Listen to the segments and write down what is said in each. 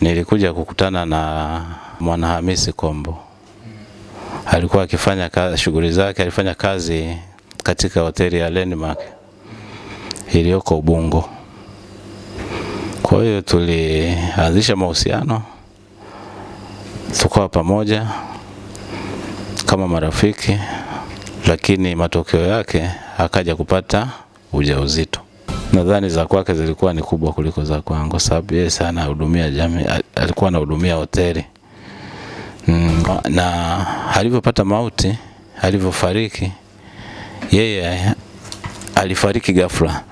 nilikuja kukutana na Mwanahamisi Kombo. Alikuwa akifanya shughuli zake, alifanya kazi katika hoteli ya Landmark iliyoko Ubungo. Kwa hiyo tulianzisha mahusiano, tukawa pamoja kama marafiki, lakini matokeo yake akaja kupata ujauzito. Nadhani za kwake zilikuwa ni kubwa kuliko za kwangu, sababu yeye sana hudumia jamii, alikuwa anahudumia hoteli mm, na alivyopata mauti, alivyofariki, yeye alifariki ghafla.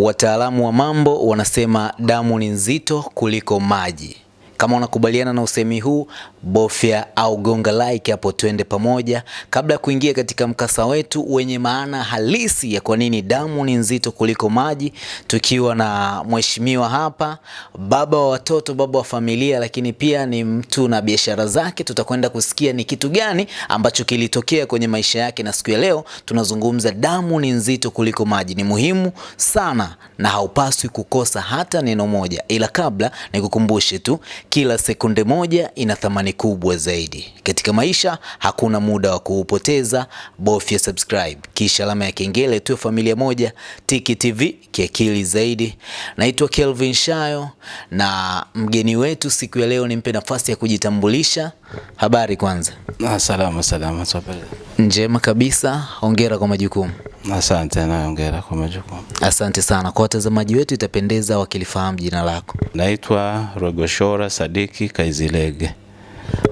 Wataalamu wa mambo wanasema damu ni nzito kuliko maji. Kama unakubaliana na usemi huu, bofya au gonga like hapo, twende pamoja. Kabla ya kuingia katika mkasa wetu wenye maana halisi ya kwa nini damu ni nzito kuliko maji, tukiwa na mheshimiwa hapa, baba wa watoto, baba wa familia, lakini pia ni mtu na biashara zake. Tutakwenda kusikia ni kitu gani ambacho kilitokea kwenye maisha yake, na siku ya leo tunazungumza damu ni nzito kuliko maji. Ni muhimu sana na haupaswi kukosa hata neno moja, ila kabla nikukumbushe tu kila sekunde moja ina thamani kubwa zaidi katika maisha. Hakuna muda wa kuupoteza, bofya subscribe kisha alama ya kengele, tu. familia moja. Tiki TV kiakili zaidi. Naitwa Kelvin Shayo na mgeni wetu siku ya leo, nimpe nafasi ya kujitambulisha. Habari kwanza? Ah, salama salama. Njema kabisa, hongera kwa majukumu. Asante na hongera kwa majukumu. Asante sana. Kwa watazamaji wetu itapendeza wakilifahamu jina lako. Naitwa Rogoshora Sadiki Kaizilege.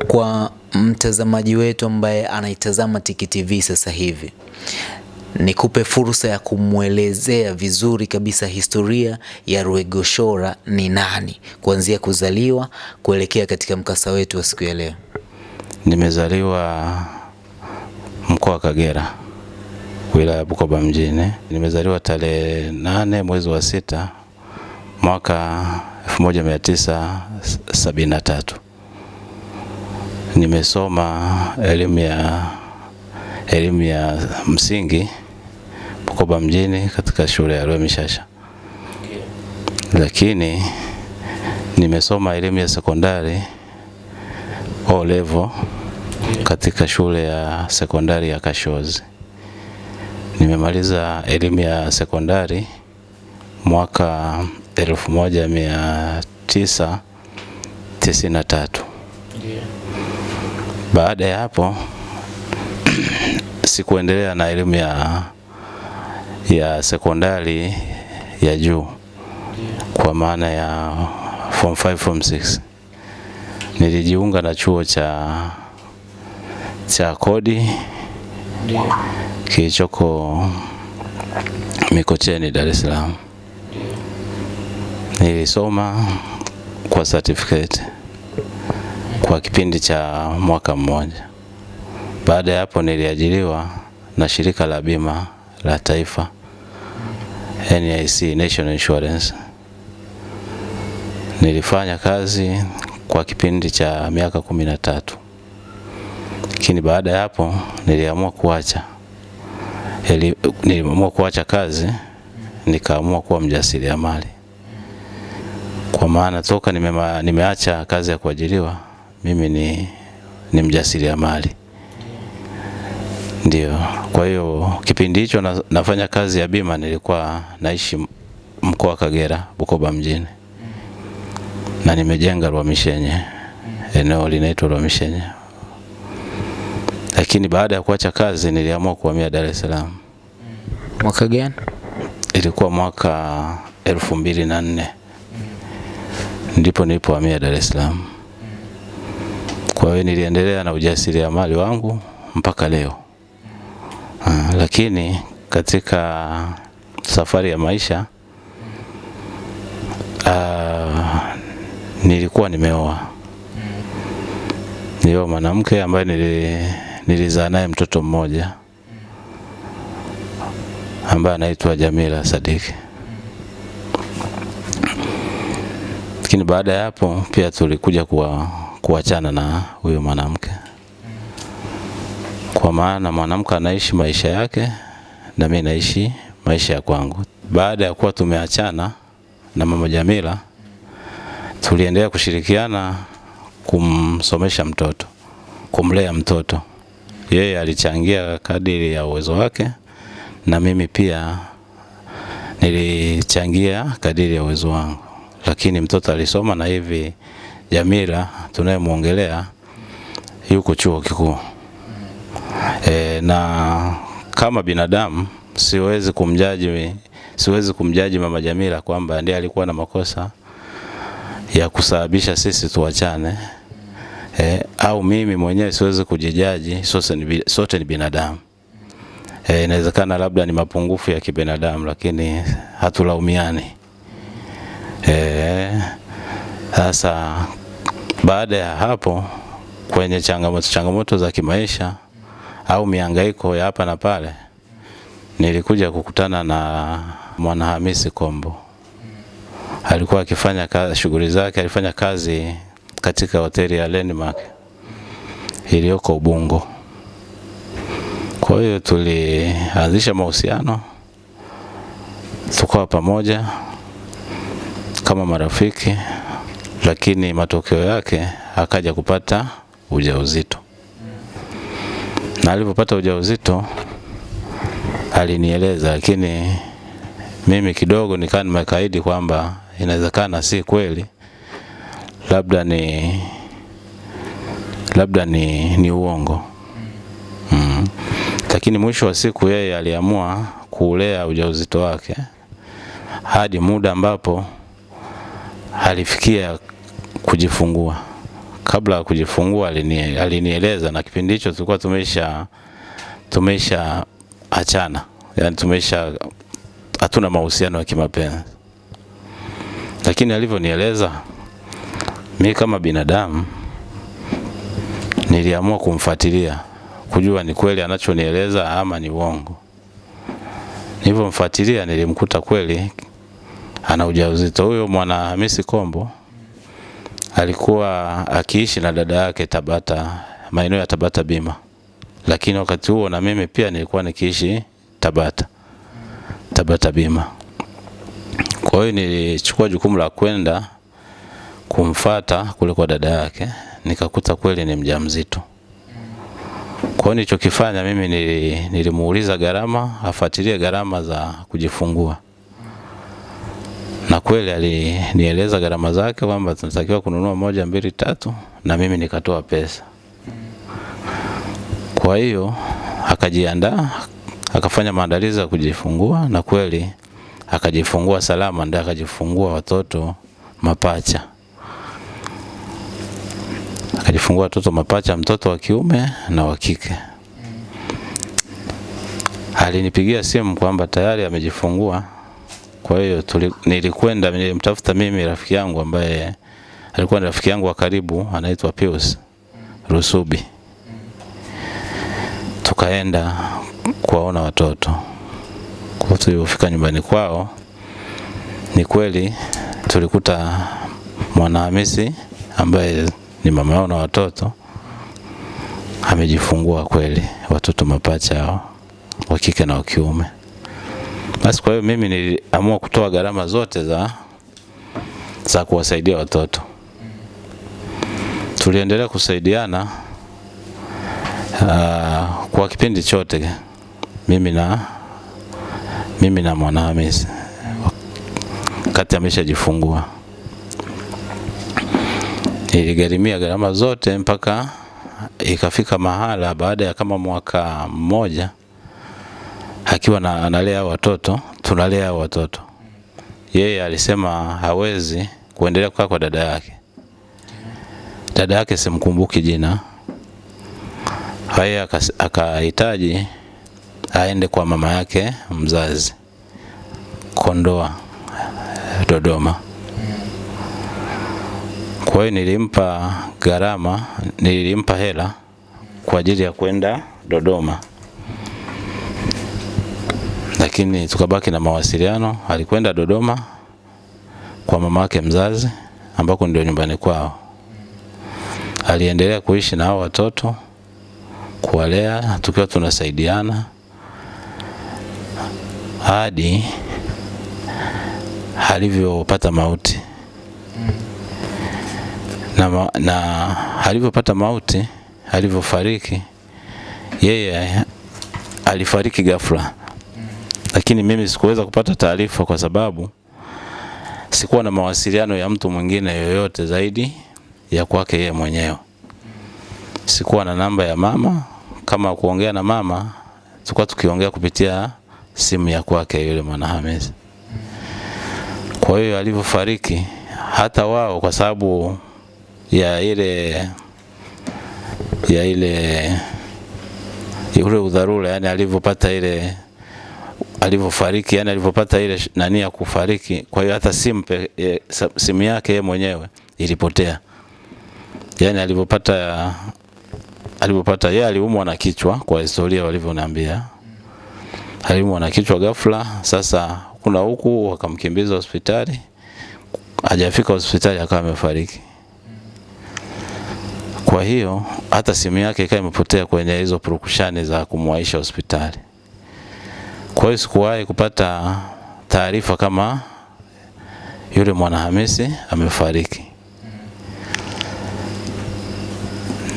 Kwa mtazamaji wetu ambaye anaitazama Tiki TV sasa hivi, nikupe fursa ya kumwelezea vizuri kabisa historia ya Rwegoshora ni nani, kuanzia kuzaliwa kuelekea katika mkasa wetu wa siku ya leo. Nimezaliwa mkoa wa Kagera, wilaya ya Bukoba mjini. Nimezaliwa tarehe nane mwezi wa sita mwaka 1973. Nimesoma elimu ya elimu ya msingi Bukoba mjini katika shule ya Rwemishasha, lakini nimesoma elimu ya sekondari O level katika shule ya sekondari ya Kashozi. Nimemaliza elimu ya sekondari mwaka 1993. Baada ya hapo sikuendelea na elimu ya ya sekondari ya juu kwa maana ya form 5 form 6. Nilijiunga na chuo cha cha kodi kilichoko Mikocheni, Dar es Salaam. Nilisoma kwa certificate kwa kipindi cha mwaka mmoja. Baada ya hapo niliajiriwa na shirika la bima la taifa NIC, National Insurance. Nilifanya kazi kwa kipindi cha miaka kumi na tatu, lakini baada ya hapo niliamua kuacha niliamua kuacha kazi nikaamua kuwa mjasiriamali, kwa maana toka nimeacha nimeacha kazi ya kuajiriwa mimi ni, ni mjasiriamali ndio. Kwa hiyo kipindi hicho na, nafanya kazi ya bima nilikuwa naishi mkoa wa Kagera, Bukoba mjini na nimejenga Rwamishenye, eneo linaitwa Rwamishenye. Lakini baada ya kuacha kazi niliamua kuhamia Dar es Salaam. Mwaka gani? Ilikuwa mwaka elfu mbili na nne ndipo nilipohamia Dar es Salaam. Kwa hiyo niliendelea na ujasiriamali wangu mpaka leo. Uh, lakini katika safari ya maisha uh, nilikuwa nimeoa nilioa mwanamke ambaye nili, nilizaa naye mtoto mmoja ambaye anaitwa Jamila Sadiki. Lakini baada ya hapo pia tulikuja kuwa, kuachana na huyo mwanamke, kwa maana mwanamke anaishi maisha yake na mimi naishi maisha ya kwangu. Baada ya kuwa tumeachana na mama Jamila, tuliendelea kushirikiana kumsomesha mtoto, kumlea mtoto. Yeye alichangia kadiri ya uwezo wake na mimi pia nilichangia kadiri ya uwezo wangu, lakini mtoto alisoma na hivi Jamila tunayemwongelea yuko chuo kikuu. E, na kama binadamu siwezi kumjaji, siwezi kumjaji mama Jamila kwamba ndiye alikuwa na makosa ya kusababisha sisi tuachane. E, au mimi mwenyewe siwezi kujijaji, sote ni, sote ni binadamu. E, inawezekana labda ni mapungufu ya kibinadamu, lakini hatulaumiani. E, sasa baada ya hapo kwenye changamoto changamoto za kimaisha au miangaiko ya hapa na pale, nilikuja kukutana na Mwanahamisi Kombo. Alikuwa akifanya shughuli zake, alifanya kazi katika hoteli ya Landmark iliyoko Ubungo. Kwa hiyo tulianzisha mahusiano, tukawa pamoja kama marafiki, lakini matokeo yake akaja kupata ujauzito, na alipopata ujauzito alinieleza, lakini mimi kidogo nikaa nimekaidi kwamba inawezekana si kweli, labda ni labda ni, ni uongo. Mm. Lakini mwisho wa siku yeye aliamua kuulea ujauzito wake hadi muda ambapo alifikia kujifungua. Kabla ya kujifungua alinie, alinieleza na kipindi hicho tulikuwa tumesha tumesha achana, yani tumesha hatuna mahusiano ya kimapenzi, lakini alivyonieleza mi kama binadamu niliamua kumfuatilia kujua ni kweli anachonieleza ama ni uongo. Nilivyomfuatilia nilimkuta kweli ana ujauzito. Huyo mwana Hamisi Kombo alikuwa akiishi na dada yake Tabata, maeneo ya Tabata Bima, lakini wakati huo na mimi pia nilikuwa nikiishi Tabata, Tabata Bima. Kwa hiyo nilichukua jukumu la kwenda kumfata kule kwa dada yake, nikakuta kweli ni mjamzito. Kwa hiyo nilichokifanya mimi nilimuuliza gharama, afuatilie gharama za kujifungua, na kweli alinieleza gharama zake kwamba tunatakiwa kununua moja mbili tatu, na mimi nikatoa pesa. Kwa hiyo akajiandaa, akafanya maandalizi ya kujifungua, na kweli akajifungua salama, ndio akajifungua watoto mapacha akajifungua watoto mapacha, mtoto wa kiume na wa kike. Alinipigia simu kwamba tayari amejifungua. Kwa hiyo nilikwenda, nilimtafuta mimi rafiki yangu ambaye alikuwa ni rafiki yangu wa karibu, anaitwa Pius Rusubi. Tukaenda kuwaona watoto. Kwa tulipofika nyumbani kwao, ni kweli tulikuta Mwanahamisi ambaye ni mama yao na watoto amejifungua kweli watoto mapacha hao wa kike na wa kiume. Basi kwa hiyo mimi niliamua kutoa gharama zote za za kuwasaidia watoto. Tuliendelea kusaidiana uh, kwa kipindi chote mimi na mimi na Mwanahamisi wakati ameshajifungua niligharimia gharama zote mpaka ikafika mahala baada ya kama mwaka mmoja akiwa na, analea watoto tunalea watoto. Yeye alisema hawezi kuendelea kukaa kwa dada yake. Dada yake simkumbuki jina. Haya akahitaji aende kwa mama yake mzazi Kondoa Dodoma. Kwa hiyo nilimpa gharama, nilimpa hela kwa ajili ya kwenda Dodoma, lakini tukabaki na mawasiliano. Alikwenda Dodoma kwa mama yake mzazi, ambako ndio nyumbani kwao. Aliendelea kuishi na hao watoto, kuwalea tukiwa tunasaidiana, hadi alivyopata mauti na, na alivyopata mauti, alivyofariki yeye alifariki ghafla, lakini mimi sikuweza kupata taarifa kwa sababu sikuwa na mawasiliano ya mtu mwingine yoyote zaidi ya kwake yeye mwenyewe. Sikuwa na namba ya mama, kama kuongea na mama tulikuwa tukiongea kupitia simu ya kwake yule mwana Hamisi. Kwa hiyo alivyofariki, hata wao kwa sababu ya ile ya ile ule udharura, yani alivyopata ile alivyofariki, yani alivyopata ile nani ya kufariki. Kwa hiyo hata simu e, simu yake yeye mwenyewe ilipotea, yani alivyopata alivyopata yeye aliumwa na kichwa, kwa historia walivyoniambia, aliumwa na kichwa ghafla. Sasa kuna huku wakamkimbiza hospitali, hajafika hospitali akawa amefariki. Kwa hiyo hata simu yake ikawa imepotea kwenye hizo purukushani za kumwaisha hospitali. Kwa hiyo sikuwahi kupata taarifa kama yule Mwanahamisi amefariki.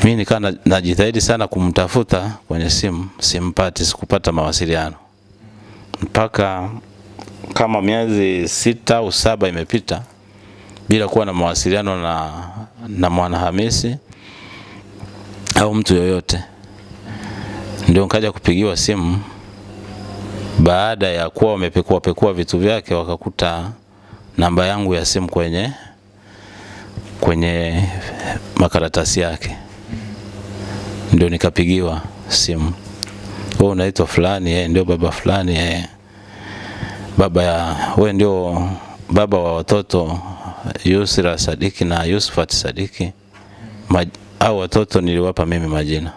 Mimi nikawa na- najitahidi sana kumtafuta kwenye simu, simpati, sikupata mawasiliano mpaka kama miezi sita au saba imepita bila kuwa na mawasiliano na, na Mwanahamisi au mtu yoyote. Ndio nikaja kupigiwa simu baada ya kuwa wamepekua pekua vitu vyake, wakakuta namba yangu ya simu kwenye kwenye makaratasi yake, ndio nikapigiwa simu, wewe unaitwa fulani, eh, ndio baba fulani, eh, baba ya wewe ndio baba wa watoto Yusra Sadiki na Yusufat Sadiki. Au watoto niliwapa mimi majina,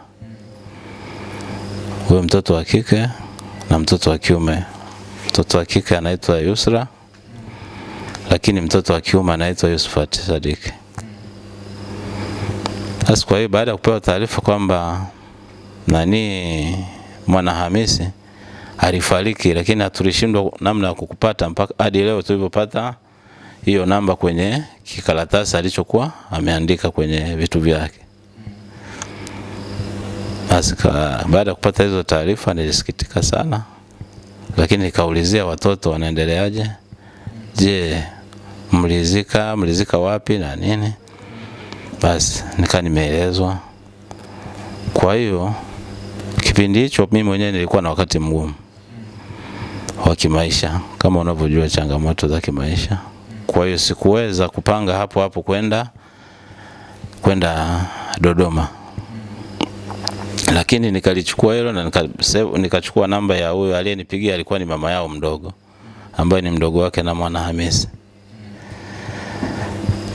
huyo mtoto wa kike na mtoto wa kiume. Mtoto wa kike anaitwa Yusra, lakini mtoto wa kiume anaitwa Yusufat Sadik. Sasa kwa hiyo baada ya kupewa taarifa kwamba nani mwana Hamisi alifariki, lakini hatulishindwa namna ya kukupata mpaka hadi leo tulivyopata hiyo namba kwenye kikaratasi alichokuwa ameandika kwenye vitu vyake. Basi baada ya kupata hizo taarifa nilisikitika sana, lakini nikaulizia watoto wanaendeleaje, je, mlizika mlizika wapi na nini? Basi nikaa nimeelezwa. Kwa hiyo kipindi hicho mimi mwenyewe nilikuwa na wakati mgumu wa kimaisha, kama unavyojua changamoto za kimaisha. Kwa hiyo sikuweza kupanga hapo hapo kwenda kwenda Dodoma, lakini nikalichukua hilo na nika, nikachukua namba ya huyo aliyenipigia, alikuwa ni mama yao mdogo, ambaye ni mdogo wake na mwana Hamisi.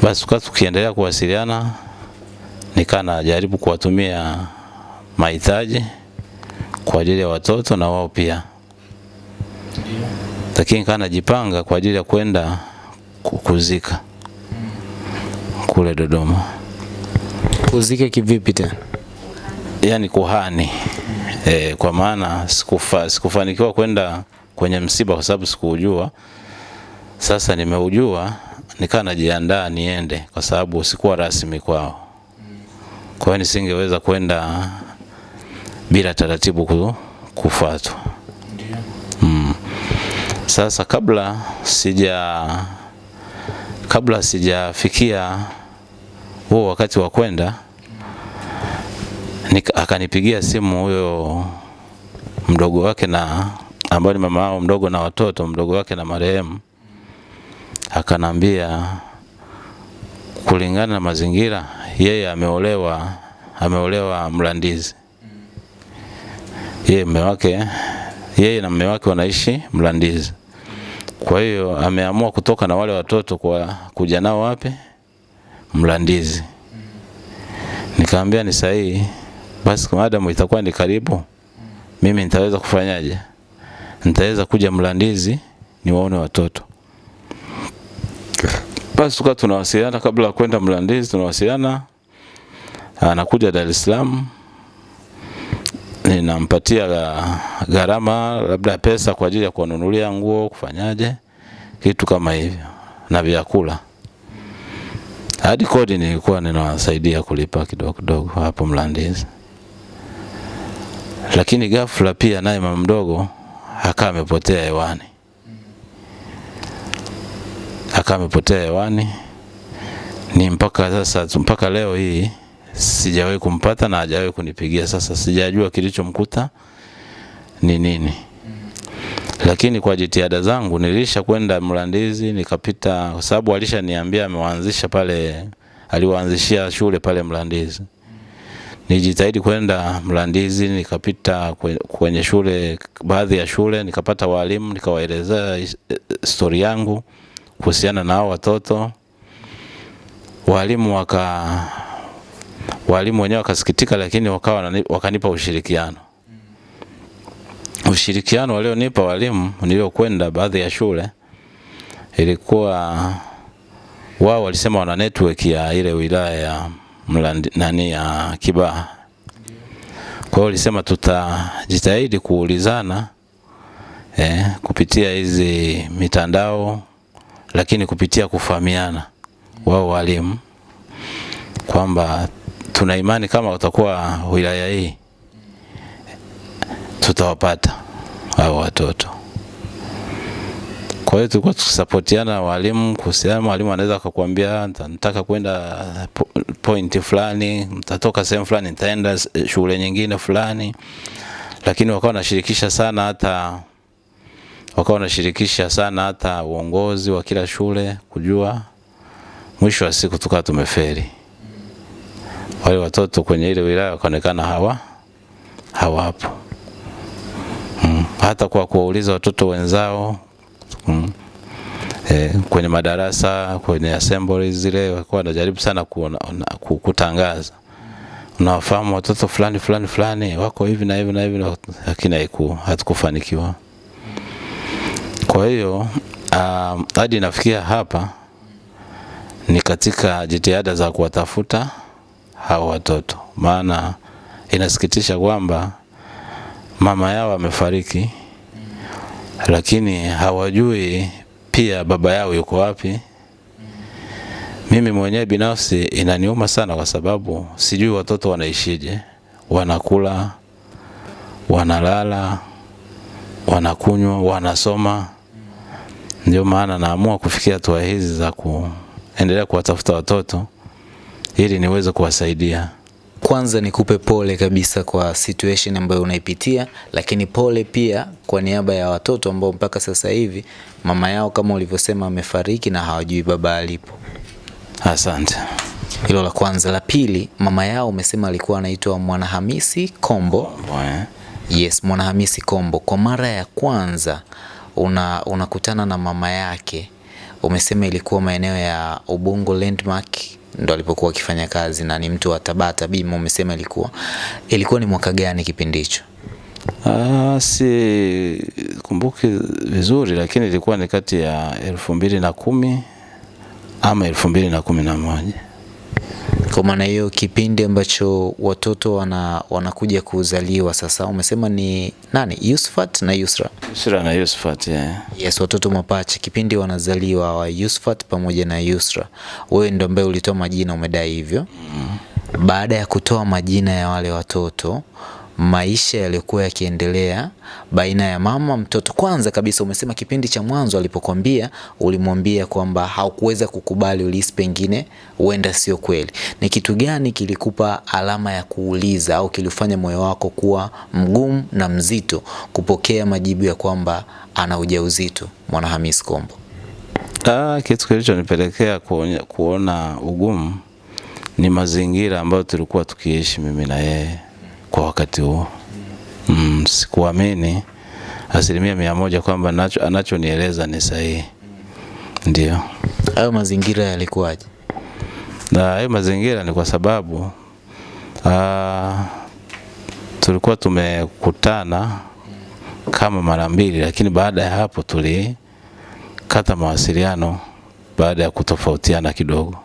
Basi tukawa tukiendelea kuwasiliana, nikaa najaribu kuwatumia mahitaji kwa ajili ya watoto na wao pia, lakini nikaa najipanga kwa ajili ya kwenda kuzika kule Dodoma, Kuzike kivipi tena? Yani kuhani e, kwa maana sikufa, sikufanikiwa kwenda kwenye msiba kwa sababu sikuujua. Sasa nimeujua, nikaa najiandaa niende, kwa sababu sikuwa rasmi kwao. Kwa hiyo nisingeweza kwenda bila taratibu ku- kufuatwa. Mm. Sasa kabla sija kabla sijafikia huo wakati wa kwenda akanipigia simu huyo mdogo wake na ambaye ni mama yao mdogo na watoto mdogo wake na marehemu, akanambia kulingana na mazingira, yeye ameolewa ameolewa Mlandizi, yeye mume wake yeye na mume wake wanaishi Mlandizi. Kwa hiyo ameamua kutoka na wale watoto kwa kuja nao wapi? Mlandizi. Nikaambia ni sahihi, basi maadamu itakuwa ni karibu, mimi nitaweza kufanyaje? Nitaweza kuja Mlandizi niwaone watoto. Basi tukawa tunawasiliana kabla ya kwenda Mlandizi, tunawasiliana, anakuja Dar es Salaam. ninampatia gharama labda pesa kwa ajili ya kuwanunulia nguo, kufanyaje, kitu kama hivyo na vyakula. Hadi kodi nilikuwa ninawasaidia kulipa kidogo kidogo hapo Mlandizi, lakini ghafla pia naye mama mdogo akawa amepotea hewani, akawa amepotea hewani. Ni mpaka sasa, mpaka leo hii sijawahi kumpata na hajawahi kunipigia. Sasa sijajua kilichomkuta ni nini, lakini kwa jitihada zangu nilisha kwenda Mlandizi nikapita, kwa sababu alishaniambia amewaanzisha pale, aliwaanzishia shule pale Mlandizi. Nijitahidi kwenda Mlandizi, nikapita kwenye shule, baadhi ya shule, nikapata walimu, nikawaelezea stori yangu kuhusiana na hao watoto. Walimu waka walimu wenyewe wakasikitika, lakini wakawa wakanipa ushirikiano. Ushirikiano walionipa walimu niliokwenda baadhi ya shule ilikuwa wao walisema wana network ya ile wilaya ya Mlandi, nani ya Kibaha. Kwa hiyo ulisema tutajitahidi kuulizana eh, kupitia hizi mitandao, lakini kupitia kufahamiana wao walimu kwamba tuna imani kama watakuwa wilaya hii tutawapata hao watoto. Kwa hiyo tulikuwa tukisapotiana walimu kuhusiana, mwalimu anaweza akakwambia "Nita- nataka kwenda point fulani, mtatoka sehemu fulani, nitaenda shule nyingine fulani, lakini wakawa wanashirikisha sana hata wakawa wanashirikisha sana hata uongozi wa kila shule kujua. Mwisho wa siku tukawa tumeferi wale watoto kwenye ile wilaya wakaonekana hawa hawapo. Mm. Hata kwa kuwauliza watoto wenzao mm. E, kwenye madarasa kwenye assemblies zile walikuwa wanajaribu sana kuona, na- ku- kutangaza unawafahamu watoto fulani fulani fulani wako hivi na hivi na hivi, lakini haiku hatukufanikiwa. Kwa hiyo um, hadi nafikia hapa ni katika jitihada za kuwatafuta hao watoto, maana inasikitisha kwamba mama yao amefariki, lakini hawajui pia baba yao yuko wapi. Mimi mwenyewe binafsi inaniuma sana, kwa sababu sijui watoto wanaishije, wanakula, wanalala, wanakunywa, wanasoma. Ndio maana naamua kufikia hatua hizi za kuendelea kuwatafuta watoto ili niweze kuwasaidia. Kwanza nikupe pole kabisa kwa situation ambayo unaipitia, lakini pole pia kwa niaba ya watoto ambao mpaka sasa hivi mama yao kama ulivyosema amefariki na hawajui baba alipo. Asante. Hilo la kwanza. La pili, mama yao umesema alikuwa anaitwa Mwanahamisi Kombo. Bwe. Yes, Mwanahamisi Kombo. Kwa mara ya kwanza una unakutana na mama yake, umesema ilikuwa maeneo ya Ubungo Landmark ndo alipokuwa akifanya kazi na ni mtu wa Tabata Bima, umesema ilikuwa ilikuwa ni mwaka gani kipindi hicho? Ah, si kumbuki vizuri, lakini ilikuwa ni kati ya elfu mbili na kumi ama elfu mbili na kumi na moja. Kwa maana hiyo kipindi ambacho watoto wana wanakuja kuzaliwa sasa, umesema ni nani? Yusfat na Yusra. Yusra na Yusufat, yeah. Yes, watoto mapacha kipindi wanazaliwa wa Yusfat pamoja na Yusra, wewe ndo ambaye ulitoa majina, umedai hivyo. mm. Baada ya kutoa majina ya wale watoto, maisha yaliyokuwa yakiendelea baina ya mama mtoto. Kwanza kabisa, umesema kipindi cha mwanzo alipokwambia, ulimwambia kwamba haukuweza kukubali, ulihisi pengine huenda sio kweli. Ni kitu gani kilikupa alama ya kuuliza au kilifanya moyo wako kuwa mgumu na mzito kupokea majibu ya kwamba ana ujauzito mwana Hamis Kombo? Ah, kitu kilichonipelekea nipelekea kuona ugumu ni mazingira ambayo tulikuwa tukiishi mimi na yeye kwa wakati huo. Mm, sikuamini asilimia mia moja kwamba nacho anachonieleza ni sahihi. Ndio. Hayo mazingira yalikuwaje? Na hayo mazingira ni kwa sababu aa, tulikuwa tumekutana kama mara mbili, lakini baada ya hapo tulikata mawasiliano baada ya kutofautiana kidogo.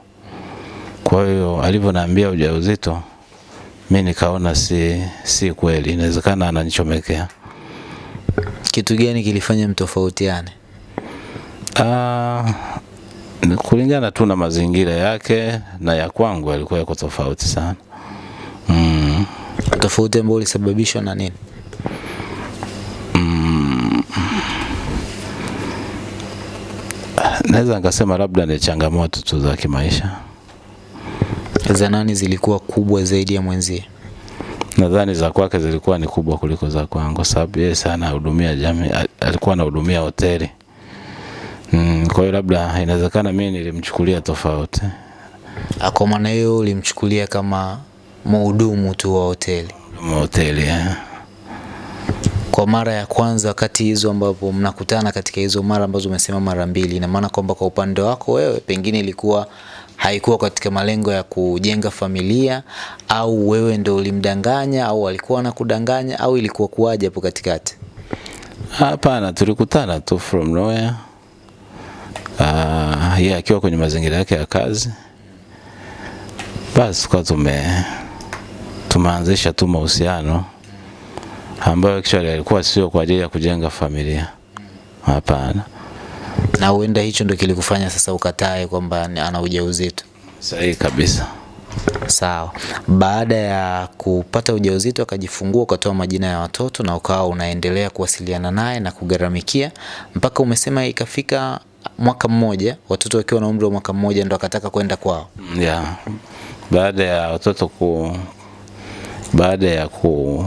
Kwa hiyo alivyoniambia ujauzito, mi nikaona si, si kweli, inawezekana ananichomekea. Kitu gani kilifanya mtofautiane? Ah, kulingana tu na mazingira yake na ya kwangu yalikuwa yako tofauti sana. Mm. Tofauti ambayo ulisababishwa na nini? Naweza nikasema labda ni changamoto tu za kimaisha. Za nani zilikuwa kubwa zaidi ya mwenzie? Nadhani za kwake zilikuwa ni kubwa kuliko za kwangu, kwa sababu yeye sana hudumia jamii, alikuwa anahudumia hoteli. Mm, kwa hiyo labda inawezekana mimi nilimchukulia tofauti. Ah, Kwa maana hiyo ulimchukulia kama mhudumu tu wa hoteli. wa hoteli eh. Kwa mara ya kwanza, wakati hizo ambapo mnakutana katika hizo mara ambazo umesema mara mbili, ina maana kwamba kwa upande wako wewe pengine ilikuwa haikuwa katika malengo ya kujenga familia, au wewe ndo ulimdanganya, au alikuwa anakudanganya, au ilikuwa kuwaje hapo katikati? Hapana, tulikutana tu from nowhere. Ah, yeye akiwa kwenye mazingira yake ya kazi, basi kwa tume tumeanzisha tu mahusiano ambayo actually alikuwa sio kwa ajili ya kujenga familia. Hapana, Na huenda hicho ndo kilikufanya sasa ukatae kwamba ana ujauzito. sahihi kabisa. Sawa. Baada ya kupata ujauzito akajifungua, ukatoa majina ya watoto na ukawa unaendelea kuwasiliana naye na kugaramikia mpaka umesema ikafika mwaka mmoja, watoto wakiwa na umri wa mwaka mmoja ndo akataka kwenda kwao. Yeah. Baada ya watoto ku baada ya ku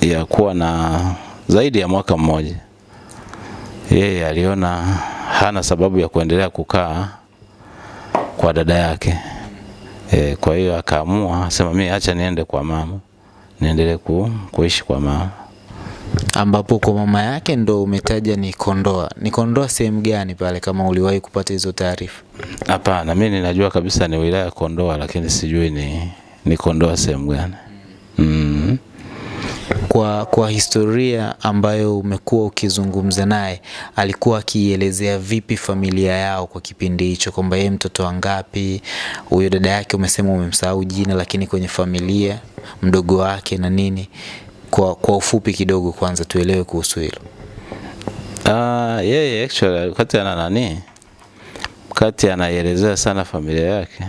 ya kuwa na zaidi ya mwaka mmoja, yeye aliona hana sababu ya kuendelea kukaa kwa dada yake. E, kwa hiyo akaamua sema mimi acha niende kwa mama niendelee ku, kuishi kwa mama. Ambapo kwa mama yake ndo umetaja ni Kondoa. Ni Kondoa sehemu gani pale, kama uliwahi kupata hizo taarifa? Hapana, mimi ninajua kabisa ni wilaya ya Kondoa, lakini sijui ni ni Kondoa sehemu gani. Mm. Kwa, kwa historia ambayo umekuwa ukizungumza naye, alikuwa akielezea vipi familia yao kwa kipindi hicho, kwamba yeye mtoto wangapi, huyo dada yake umesema umemsahau jina, lakini kwenye familia mdogo wake na nini, kwa, kwa ufupi kidogo, kwanza tuelewe kuhusu hilo. Ah, yeye actually wakati ana nani, wakati anaielezea sana familia yake,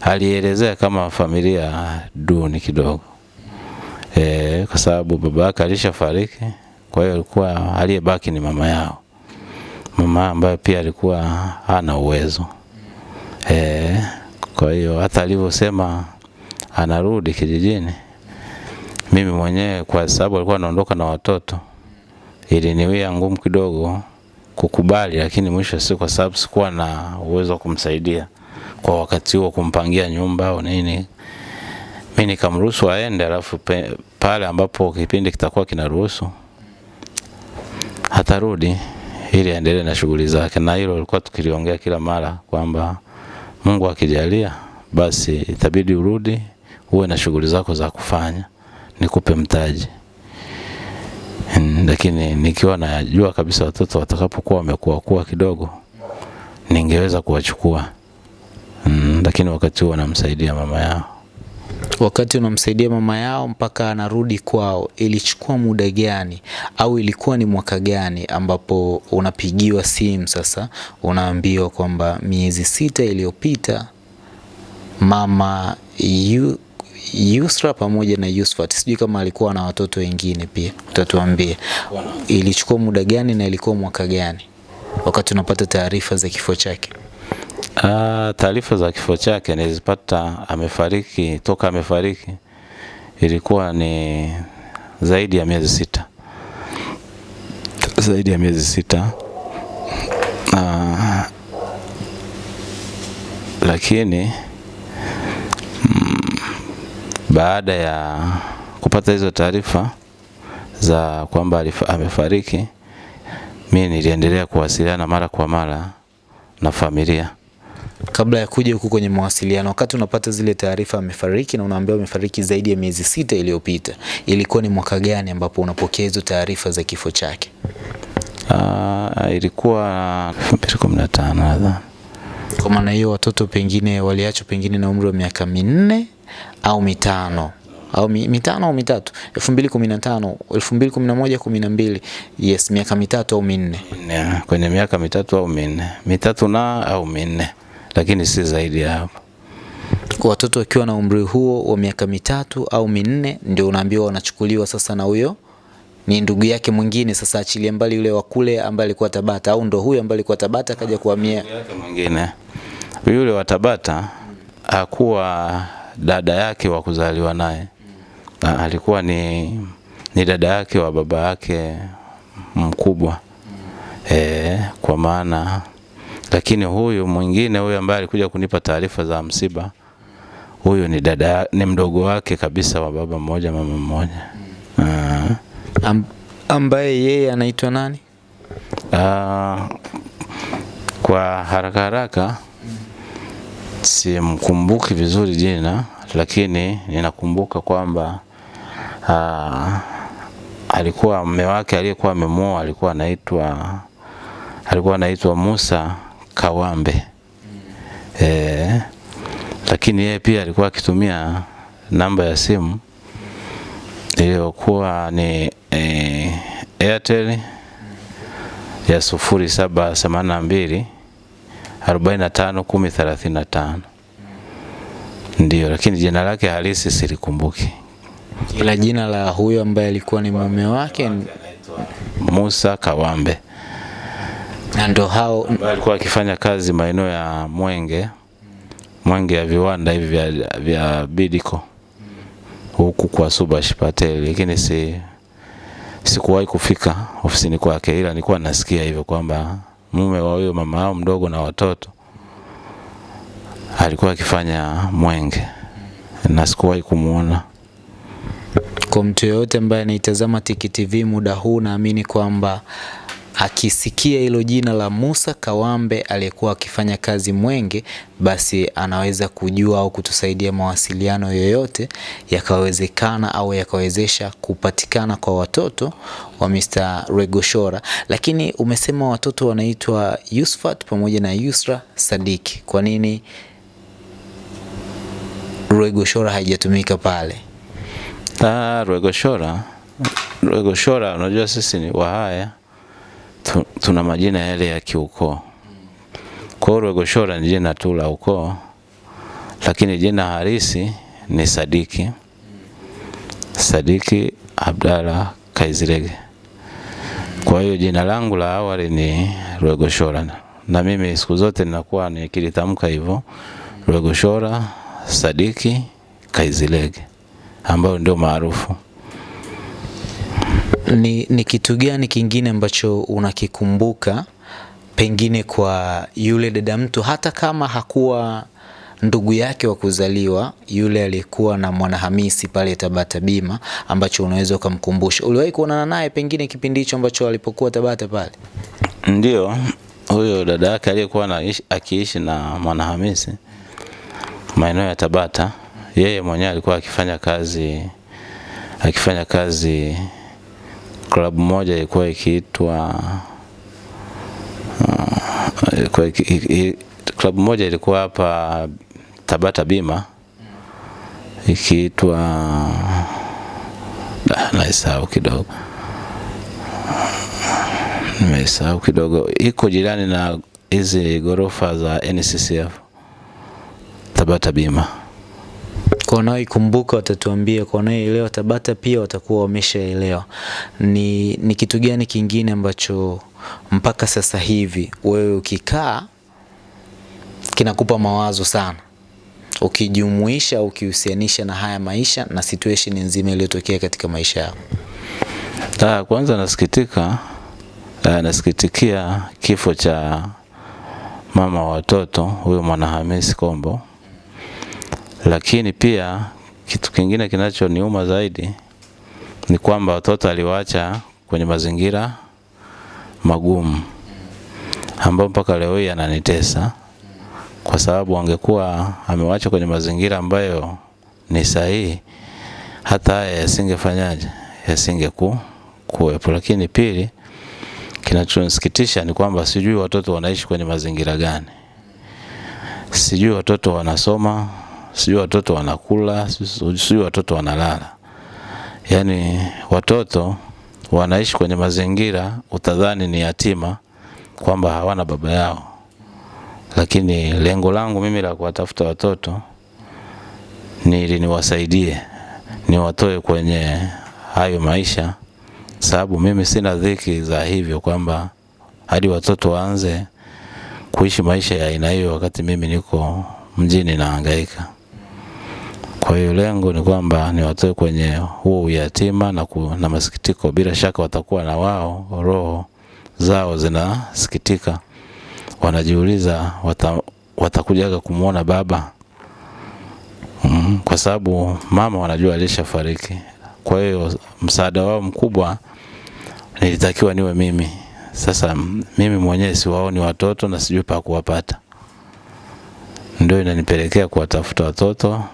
alielezea kama familia duni kidogo e, kwa sababu baba yake alishafariki, kwa hiyo alikuwa aliyebaki ni mama yao, mama ambaye pia alikuwa hana uwezo. E, kwa hiyo hata alivyosema anarudi kijijini, mimi mwenyewe kwa sababu alikuwa anaondoka na watoto iliniwia ngumu kidogo kukubali, lakini mwisho si kwa sababu sikuwa na uwezo wa kumsaidia kwa wakati huo, kumpangia nyumba au nini, mi nikamruhusu aende, alafu pale ambapo kipindi kitakuwa kinaruhusu atarudi ili aendelee na shughuli zake, na hilo lilikuwa tukiliongea kila mara kwamba Mungu akijalia, basi itabidi urudi uwe na shughuli zako za kufanya, nikupe mtaji. Lakini nikiwa najua kabisa watoto watakapokuwa wamekuwa kuwa kidogo ningeweza kuwachukua lakini wakati huo namsaidia mama yao. Wakati unamsaidia mama yao mpaka anarudi kwao, ilichukua muda gani? Au ilikuwa ni mwaka gani ambapo unapigiwa simu sasa unaambiwa kwamba miezi sita iliyopita mama yu, Yusra pamoja na Yusfat, sijui kama alikuwa na watoto wengine pia, utatuambia ilichukua muda gani na ilikuwa mwaka gani? Wakati unapata taarifa za kifo chake? Ah, taarifa za kifo chake nilizipata amefariki, toka amefariki ilikuwa ni zaidi ya miezi sita, zaidi ya miezi sita. Ah, lakini mm, baada ya kupata hizo taarifa za kwamba amefariki, mimi niliendelea kuwasiliana mara kwa mara na familia. Kabla ya kuja huku kwenye mawasiliano, wakati unapata zile taarifa amefariki na unaambiwa amefariki zaidi ya miezi sita iliyopita, ilikuwa ni mwaka gani ambapo unapokea hizo taarifa za kifo chake? Uh, ilikuwa 2015 nadhani. Kwa maana hiyo watoto pengine waliachwa pengine na umri wa miaka minne au mitano au mi, mitano au mitatu. 2015 2011 12 yes miaka mitatu au minne. Minne, kwenye miaka mitatu au minne, mitatu na au minne, lakini si zaidi ya hapo. watoto wakiwa na umri huo wa miaka mitatu au minne ndio unaambiwa wanachukuliwa sasa na huyo ni ndugu yake mwingine sasa achilie mbali yule wa kule ambaye alikuwa Tabata au ndo huyo ambaye alikuwa Tabata akaja kuhamia. Mwingine yule wa Tabata hakuwa dada yake wa kuzaliwa naye, Na alikuwa ni, ni dada yake wa baba yake mkubwa. E, kwa maana lakini huyu mwingine huyu ambaye alikuja kunipa taarifa za msiba huyu ni dada ni mdogo wake kabisa wa baba mmoja mama mmoja Ah. Am, ambaye yeye anaitwa nani? Aa, kwa haraka haraka simkumbuki vizuri jina, lakini ninakumbuka kwamba ah, alikuwa mume wake aliyekuwa amemuoa alikuwa anaitwa alikuwa anaitwa Musa Kawambe. E, lakini yeye pia alikuwa akitumia namba ya simu iliyokuwa ni e, Airtel ya sufuri saba themanini na mbili arobaini na tano kumi thelathini na tano. Ndio, lakini jina lake halisi silikumbuki. Ila jina la huyo ambaye alikuwa ni mume wake Musa Kawambe na ndo hao alikuwa akifanya kazi maeneo ya Mwenge, Mwenge ya viwanda hivi vya, vya Bidco huku kwa Subash Patel, lakini si sikuwahi kufika ofisini kwake, ila nilikuwa nasikia hivyo kwamba mume wa huyo mama yao mdogo na watoto alikuwa akifanya Mwenge na sikuwahi kumuona. kwa mtu yoyote ambaye anaitazama Tiki TV muda huu, naamini kwamba akisikia hilo jina la Musa Kawambe aliyekuwa akifanya kazi Mwenge, basi anaweza kujua au kutusaidia mawasiliano yoyote yakawezekana au yakawezesha kupatikana kwa watoto wa Mr. Regoshora. Lakini umesema watoto wanaitwa Yusfat pamoja na Yusra Sadiki, kwa nini Regoshora haijatumika pale? Ah, Regoshora, Regoshora, unajua sisi ni Wahaya tu, tuna majina yale ya kiukoo. Kwa hiyo Rwegoshora ni jina tu la ukoo, lakini jina halisi ni Sadiki Sadiki Abdalla Kaizirege. Kwa hiyo jina langu la awali ni Rwegoshora, na mimi siku zote ninakuwa nikilitamka hivyo Rwegoshora Sadiki Kaizirege ambayo ndio maarufu. Ni, ni kitu gani kingine ambacho unakikumbuka pengine kwa yule dada mtu, hata kama hakuwa ndugu yake wa kuzaliwa, yule aliyekuwa na Mwanahamisi pale Tabata Bima, ambacho unaweza ukamkumbusha? Uliwahi kuonana naye pengine kipindi hicho ambacho alipokuwa Tabata pale? Ndio, huyo dada yake aliyekuwa akiishi na Mwanahamisi maeneo ya Tabata, yeye mwenyewe alikuwa akifanya kazi akifanya kazi klabu moja ilikuwa ikiitwa uh, ilikuwa moja ilikuwa hapa Tabata Bima ikiitwa Ah, naisahau kidogo nimeisahau kidogo, iko jirani na hizi gorofa za NCCF Tabata Bima. Kwa wanaoikumbuka watatuambia, kwa wanaoelewa Tabata pia watakuwa wameshaelewa. Ni, ni kitu gani kingine ambacho mpaka sasa hivi wewe ukikaa kinakupa mawazo sana, ukijumuisha ukihusianisha na haya maisha na situation nzima iliyotokea katika maisha yako? Ah, kwanza nasikitika eh, nasikitikia kifo cha mama wa watoto huyo Mwanahamisi Kombo, lakini pia kitu kingine kinachoniuma zaidi ni kwamba watoto aliwaacha kwenye mazingira magumu ambayo mpaka leo hii ananitesa kwa sababu angekuwa amewacha kwenye mazingira ambayo ni sahihi, hata haya yasingefanyaje, yasingeku kuwepo. Lakini pili, kinachonisikitisha ni kwamba sijui watoto wanaishi kwenye mazingira gani, sijui watoto wanasoma, sijui watoto wanakula, sijui watoto wanalala. Yaani watoto wanaishi kwenye mazingira utadhani ni yatima kwamba hawana baba yao, lakini lengo langu mimi la kuwatafuta watoto ni ili niwasaidie, niwatoe kwenye hayo maisha, sababu mimi sina dhiki za hivyo kwamba hadi watoto waanze kuishi maisha ya aina hiyo wakati mimi niko mjini nahangaika. Kwa hiyo lengo ni kwamba niwatoe kwenye huo uyatima na, ku, na masikitiko. Bila shaka watakuwa na wao roho zao zinasikitika, wanajiuliza wata, watakujaga kumwona baba mm, kwa sababu mama wanajua alishafariki. Kwa hiyo msaada wao mkubwa nilitakiwa niwe mimi. Sasa mimi mwenyewe siwaoni watoto na sijui pa kuwapata, ndio inanipelekea kuwatafuta watoto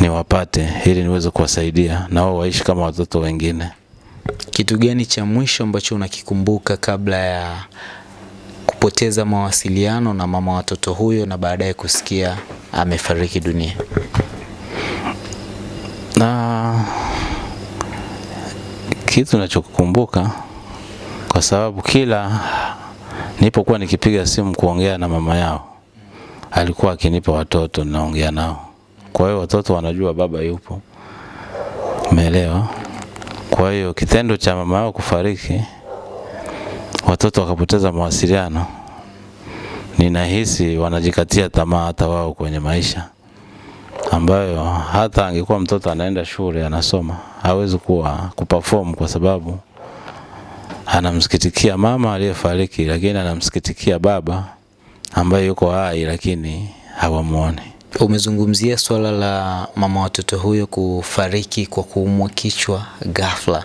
niwapate ili niweze kuwasaidia na wao waishi kama watoto wengine. Kitu gani cha mwisho ambacho unakikumbuka kabla ya kupoteza mawasiliano na mama watoto huyo na baadaye kusikia amefariki dunia? Na kitu nachokukumbuka kwa sababu kila nilipokuwa nikipiga simu kuongea na mama yao alikuwa akinipa watoto naongea nao. Kwa hiyo watoto wanajua baba yupo, umeelewa? Kwa hiyo kitendo cha mama yao kufariki, watoto wakapoteza mawasiliano, ninahisi wanajikatia tamaa hata wao kwenye maisha, ambayo hata angekuwa mtoto anaenda shule anasoma, hawezi kuwa kuperform kwa sababu anamsikitikia mama aliyefariki, lakini anamsikitikia baba ambaye yuko hai, lakini hawamuoni. Umezungumzia swala la mama watoto huyo kufariki kwa kuumwa kichwa ghafla.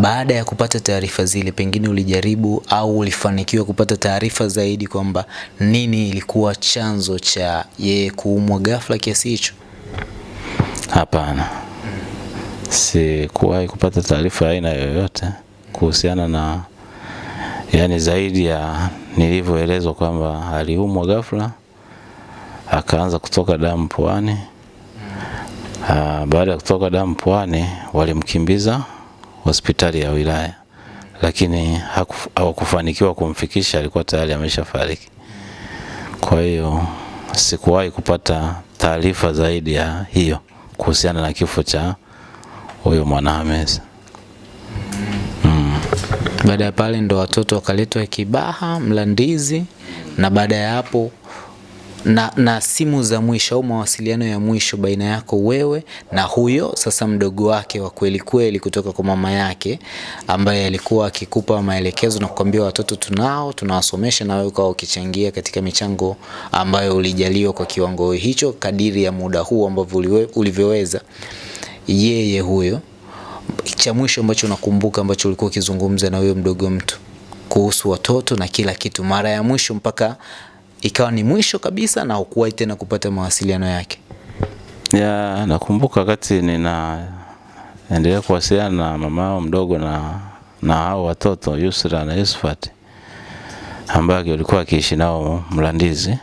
Baada ya kupata taarifa zile, pengine ulijaribu au ulifanikiwa kupata taarifa zaidi kwamba nini ilikuwa chanzo cha yeye kuumwa ghafla kiasi hicho? Hapana, sikuwahi kupata taarifa aina yoyote kuhusiana na yani, zaidi ya nilivyoelezwa kwamba aliumwa ghafla akaanza kutoka damu puani. Ah, baada ya kutoka damu puani walimkimbiza hospitali ya wilaya, lakini hawakufanikiwa kumfikisha, alikuwa tayari ameshafariki. Kwa hiyo sikuwahi kupata taarifa zaidi ya hiyo kuhusiana na kifo cha huyo Mwanahamisi. Baada ya pale ndo watoto wakaletwa Kibaha, Mlandizi, na baada ya hapo na, na simu za mwisho au mawasiliano ya mwisho baina yako wewe na huyo sasa mdogo wake wa kweli kweli kutoka kwa mama yake ambaye alikuwa akikupa maelekezo na kukwambia watoto tunao tunawasomesha, na wewe ukawa ukichangia katika michango ambayo ulijaliwa kwa kiwango hicho kadiri ya muda huu ambavyo ulivyoweza. Yeye huyo cha mwisho ambacho unakumbuka ambacho ulikuwa ukizungumza na huyo mdogo mtu kuhusu watoto na kila kitu, mara ya mwisho mpaka ikawa ni mwisho kabisa na hukuwahi tena kupata mawasiliano yake? Ya, nakumbuka wakati ninaendelea kuwasiliana na mama yao mdogo na na hao watoto Yusra na Yusufat ambaye walikuwa akiishi nao Mlandizi.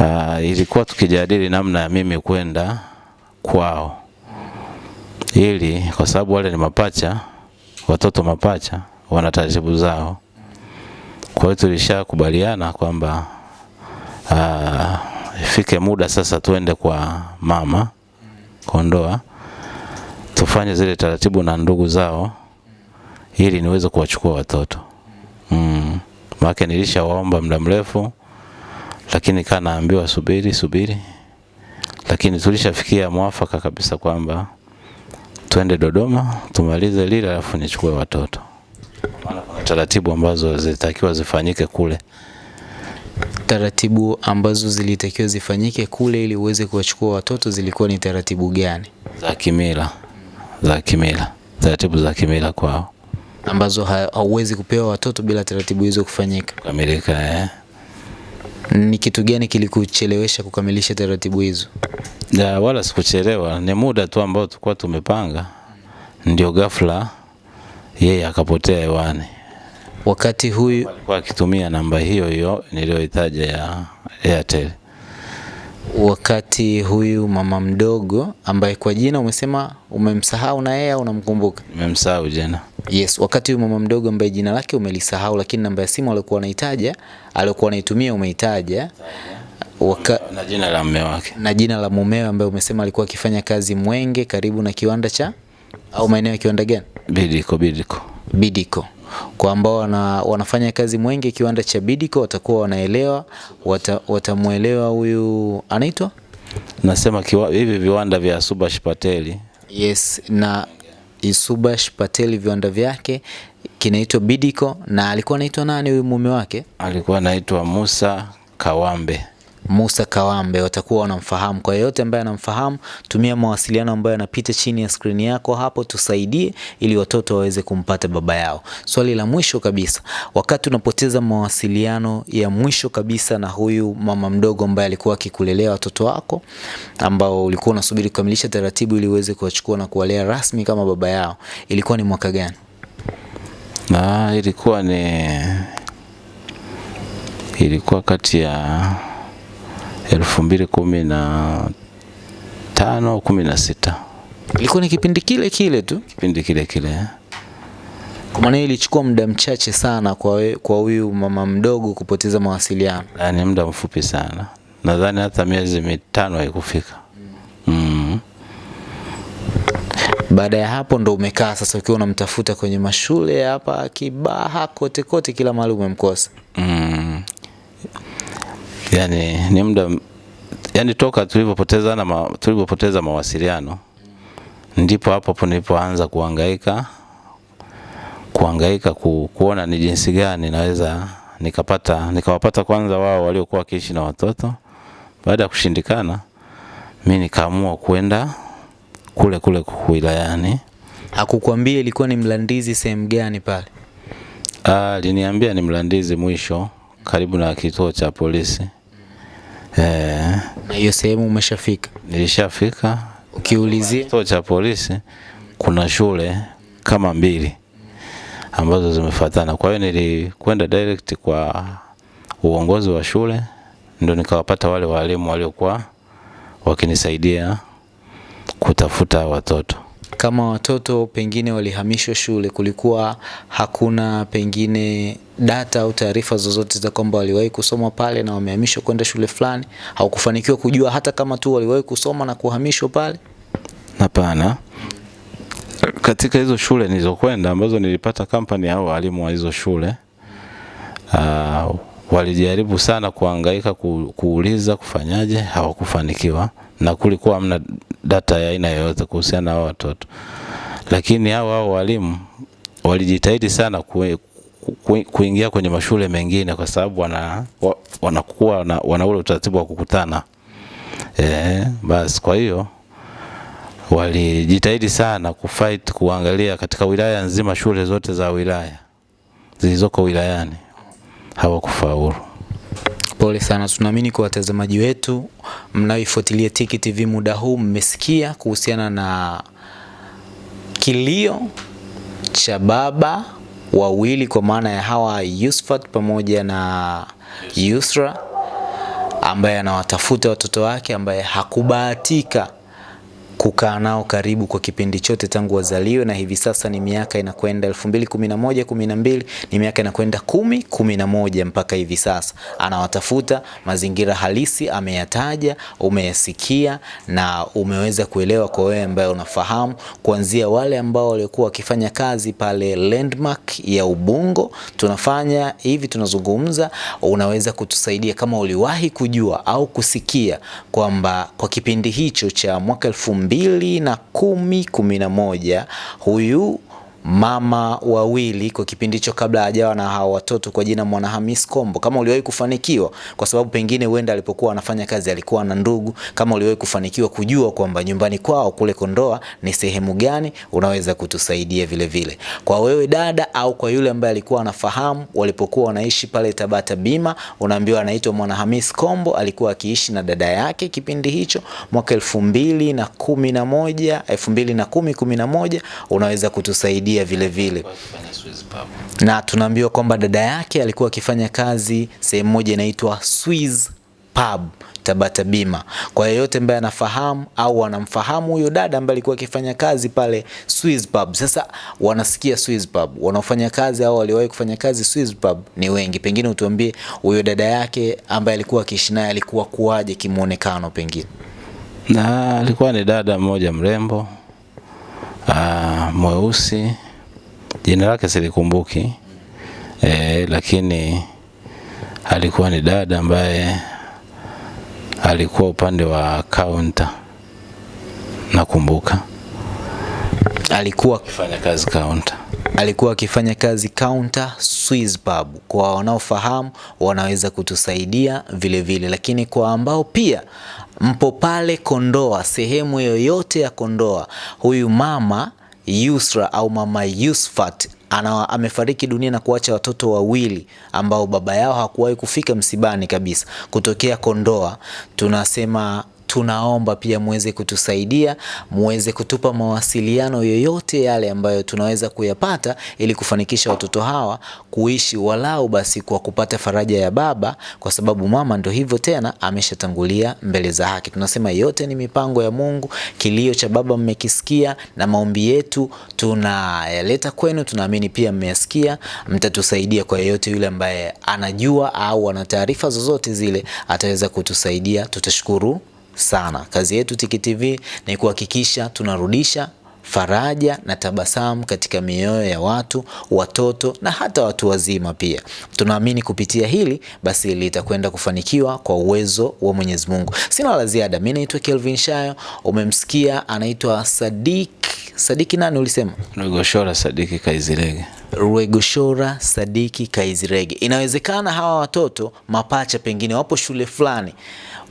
Uh, ilikuwa tukijadili namna ya mimi kwenda kwao, ili kwa sababu wale ni mapacha, watoto mapacha wana taratibu zao. Kwa hiyo tulishakubaliana kwamba ah, ifike muda sasa tuende kwa mama Kondoa tufanye zile taratibu na ndugu zao ili niweze kuwachukua watoto mm. Maana nilishawaomba muda mrefu, lakini kanaambiwa subiri subiri, lakini tulishafikia mwafaka kabisa kwamba twende Dodoma tumalize lile, alafu nichukue watoto, maana kuna taratibu ambazo zilitakiwa zifanyike kule. Taratibu ambazo zilitakiwa zifanyike kule ili uweze kuwachukua watoto zilikuwa ni taratibu gani za kimila za kimila taratibu za kimila kwao ambazo hauwezi kupewa watoto bila taratibu hizo kufanyika? kukamilika eh. Ni kitu gani kilikuchelewesha kukamilisha taratibu hizo? Ya, wala sikuchelewa, ni muda tu ambao tulikuwa tumepanga, ndio ghafla yeye akapotea hewani. Wakati huyu Alikuwa akitumia namba hiyo hiyo niliyoitaja ya Airtel. Wakati huyu mama mdogo ambaye kwa jina umesema umemsahau na yeye au unamkumbuka? Nimemsahau jana. Yes, wakati huyu mama mdogo ambaye jina lake umelisahau, lakini namba ya simu aliyokuwa anaitaja aliyokuwa anaitumia umeitaja waka, Na jina la mume wake. na jina la mumewe ambaye umesema alikuwa akifanya kazi Mwenge karibu na kiwanda cha au maeneo ya kiwanda gani? Bidiko Bidiko. Bidiko. Kwa ambao wana, wanafanya kazi Mwenge kiwanda cha Bidiko watakuwa wanaelewa, wata, watamuelewa huyu anaitwa Nasema kiwa, hivi viwanda vya Subash Pateli Yes, na Subash Pateli viwanda vyake kinaitwa Bidiko na alikuwa anaitwa nani huyu mume wake? alikuwa anaitwa Musa Kawambe. Musa Kawambe, watakuwa wanamfahamu. Kwa yeyote ambaye anamfahamu, tumia mawasiliano ambayo yanapita chini ya skrini yako hapo, tusaidie ili watoto waweze kumpata baba yao. Swali la mwisho kabisa, wakati unapoteza mawasiliano ya mwisho kabisa na huyu mama mdogo ambaye alikuwa akikulelea watoto wako ambao ulikuwa unasubiri kukamilisha taratibu ili uweze kuwachukua na kuwalea rasmi kama baba yao, ilikuwa ni mwaka gani? Na ilikuwa ni ilikuwa kati ya elfu mbili kumi na tano kumi na sita Ilikuwa ni kipindi kile kile tu, kipindi kile kile. kwa maana ilichukua muda mchache sana kwa we- kwa huyu mama mdogo kupoteza mawasiliano. Yaani muda mfupi sana, nadhani hata miezi mitano haikufika. Mm. Baada ya hapo ndo umekaa sasa ukiwa unamtafuta kwenye mashule hapa Kibaha, kote kote, kila mahali umemkosa. Mm. Yaani ni muda yani toka tulivyopoteza na ma, tulivyopoteza mawasiliano ndipo hapo hapo nilipoanza kuhangaika kuhangaika ku, kuona ni jinsi gani naweza nikapata nikawapata kwanza wao waliokuwa wakiishi na watoto. Baada ya kushindikana, mi nikaamua kwenda kule kule wilayani. Hakukwambia ilikuwa ni Mlandizi sehemu gani pale? Ah, Aliniambia ni Mlandizi mwisho karibu na kituo cha polisi. Eh, Na hiyo sehemu umeshafika? nilishafika Ukiulizia kituo cha polisi, kuna shule kama mbili ambazo zimefuatana. Kwa hiyo nilikwenda direct kwa uongozi wa shule, ndo nikawapata wale walimu waliokuwa wakinisaidia kutafuta watoto. Kama watoto pengine walihamishwa shule, kulikuwa hakuna pengine data au taarifa zozote za kwamba waliwahi kusoma pale na wamehamishwa kwenda shule fulani, haukufanikiwa kujua hata kama tu waliwahi kusoma na kuhamishwa pale? Hapana, katika hizo shule nilizokwenda ambazo nilipata kampani au walimu wa hizo shule uh, walijaribu sana kuangaika ku, kuuliza kufanyaje, hawakufanikiwa na kulikuwa hamna data ya aina yoyote kuhusiana na hao watoto, lakini hao hao walimu walijitahidi sana ku, kuingia kwenye mashule mengine kwa sababu wana, wanakuwa wana, wana ule utaratibu wa kukutana eh, basi kwa hiyo walijitahidi sana kufight kuangalia katika wilaya nzima, shule zote za wilaya zilizoko wilayani hawakufaulu. Pole sana. Tunaamini kwa watazamaji wetu mnaoifuatilia Tiki TV muda huu mmesikia kuhusiana na kilio cha baba wawili kwa maana ya hawa Yusufat pamoja na Yusra ambaye anawatafuta watoto wake ambaye hakubahatika kukaa nao karibu kwa kipindi chote tangu wazaliwe, na hivi sasa ni miaka inakwenda 2011 12, ni miaka inakwenda kumi kumi na moja mpaka hivi sasa anawatafuta. Mazingira halisi ameyataja, umeyasikia na umeweza kuelewa kwa wewe ambaye unafahamu, kuanzia wale ambao walikuwa wakifanya kazi pale Landmark ya Ubungo, tunafanya hivi, tunazungumza, unaweza kutusaidia kama uliwahi kujua au kusikia kwamba kwa kipindi hicho cha mwaka elfu mbili na kumi kumi na moja. Huyu mama wawili kwa kipindi hicho kabla hajawa na hawa watoto kwa jina Mwanahamis Kombo, kama uliwahi kufanikiwa, kwa sababu pengine huenda alipokuwa anafanya kazi alikuwa na ndugu, kama uliwahi kufanikiwa kujua kwamba nyumbani kwao kule Kondoa ni sehemu gani, unaweza kutusaidia vile vile. Kwa wewe dada, au kwa yule ambaye alikuwa anafahamu walipokuwa wanaishi pale Tabata Bima, unaambiwa anaitwa Mwanahamis Kombo, alikuwa akiishi na dada yake kipindi hicho mwaka elfu mbili na kumi na moja elfu mbili na kumi kumi na moja. Unaweza kutusaidia vile vile na tunaambiwa kwamba dada yake alikuwa akifanya kazi sehemu moja inaitwa Swiss pub Tabata Bima. Kwa yeyote ambaye anafahamu au wanamfahamu huyo dada ambaye alikuwa akifanya kazi pale Swiss Pub. Sasa wanasikia Swiss Pub, wanaofanya kazi au waliwahi kufanya kazi Swiss Pub ni wengi. Pengine utuambie huyo dada yake ambaye alikuwa akiishi naye alikuwa kuwaje kimuonekano pengine? Na alikuwa ni dada mmoja mrembo aa, mweusi, jina lake silikumbuki. E, lakini alikuwa ni dada ambaye alikuwa upande wa kaunta, nakumbuka. Alikuwa akifanya kazi kaunta. alikuwa akifanya kazi kaunta Swiss Pub. Kwa wanaofahamu wanaweza kutusaidia vile vile, lakini kwa ambao pia mpo pale Kondoa, sehemu yoyote ya Kondoa, huyu mama Yusra au mama Yusfat ana amefariki dunia na kuacha watoto wawili ambao baba yao hakuwahi kufika msibani kabisa kutokea Kondoa. Tunasema tunaomba pia muweze kutusaidia, muweze kutupa mawasiliano yoyote yale ambayo tunaweza kuyapata ili kufanikisha watoto hawa kuishi walau basi kwa kupata faraja ya baba, kwa sababu mama ndo hivyo tena ameshatangulia mbele za haki. Tunasema yote ni mipango ya Mungu. Kilio cha baba mmekisikia, na maombi yetu tunayaleta kwenu. Tunaamini pia mmeyasikia, mtatusaidia. Kwa yeyote yule ambaye anajua au ana taarifa zozote zile ataweza kutusaidia, tutashukuru sana. Kazi yetu Tiki TV ni kuhakikisha tunarudisha faraja na tabasamu katika mioyo ya watu, watoto na hata watu wazima pia. Tunaamini kupitia hili basi litakwenda kufanikiwa kwa uwezo wa Mwenyezi Mungu. Sina la ziada. Mimi naitwa Kelvin Shayo, umemsikia anaitwa Sadik. Sadiki nani ulisema? Rwegoshora Sadiki Kaizirege. Rwegoshora Sadiki Kaizirege. Inawezekana hawa watoto mapacha pengine wapo shule fulani,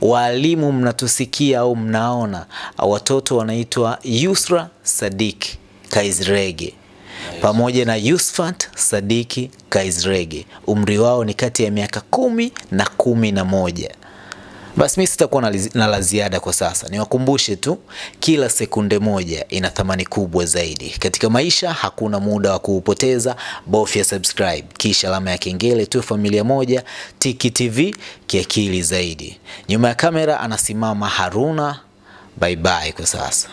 walimu mnatusikia au mnaona, watoto wanaitwa Yusra Sadiki Kaizrege pamoja na Yusfat Sadiki Kaizrege. Umri wao ni kati ya miaka kumi na kumi na moja. Basi mimi sitakuwa na, na la ziada kwa sasa. Niwakumbushe tu, kila sekunde moja ina thamani kubwa zaidi katika maisha. Hakuna muda wa kuupoteza. Bofya subscribe kisha alama ya kengele, tu familia moja. Tiki TV kiakili zaidi. Nyuma ya kamera anasimama Haruna. Bye bye kwa sasa.